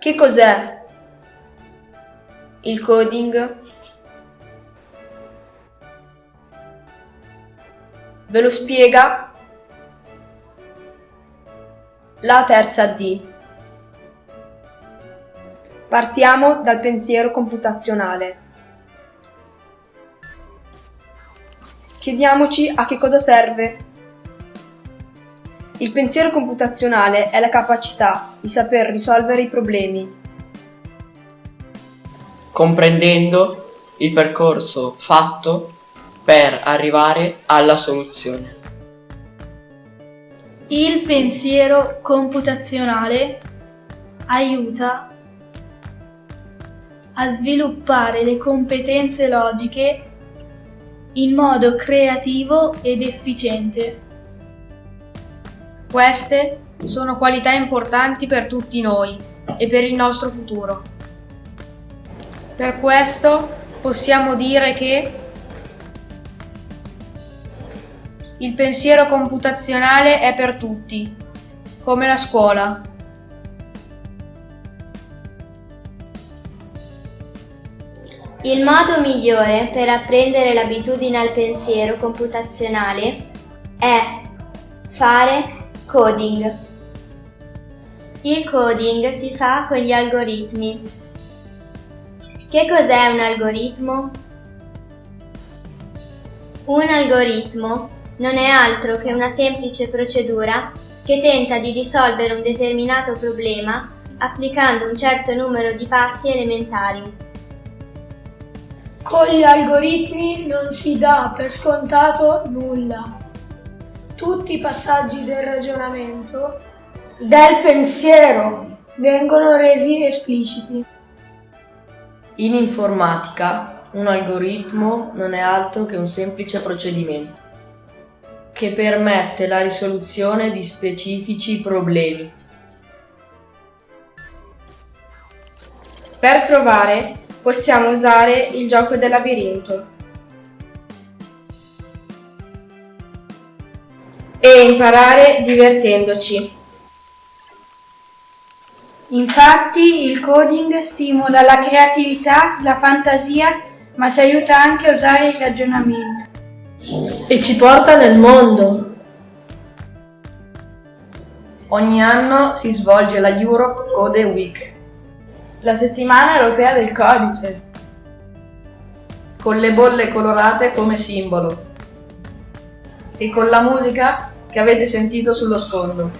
Che cos'è il coding? Ve lo spiega la terza D. Partiamo dal pensiero computazionale. Chiediamoci a che cosa serve. Il pensiero computazionale è la capacità di saper risolvere i problemi. Comprendendo il percorso fatto per arrivare alla soluzione. Il pensiero computazionale aiuta a sviluppare le competenze logiche in modo creativo ed efficiente. Queste sono qualità importanti per tutti noi e per il nostro futuro. Per questo possiamo dire che il pensiero computazionale è per tutti, come la scuola. Il modo migliore per apprendere l'abitudine al pensiero computazionale è fare coding. Il coding si fa con gli algoritmi. Che cos'è un algoritmo? Un algoritmo non è altro che una semplice procedura che tenta di risolvere un determinato problema applicando un certo numero di passi elementari. Con gli algoritmi non si dà per scontato nulla. Tutti i passaggi del ragionamento, del pensiero, vengono resi espliciti. In informatica un algoritmo non è altro che un semplice procedimento che permette la risoluzione di specifici problemi. Per provare possiamo usare il gioco del labirinto e imparare divertendoci. Infatti il coding stimola la creatività, la fantasia, ma ci aiuta anche a usare il ragionamento. E ci porta nel mondo. Ogni anno si svolge la Europe Code Week la settimana europea del codice. Con le bolle colorate come simbolo. E con la musica che avete sentito sullo sfondo.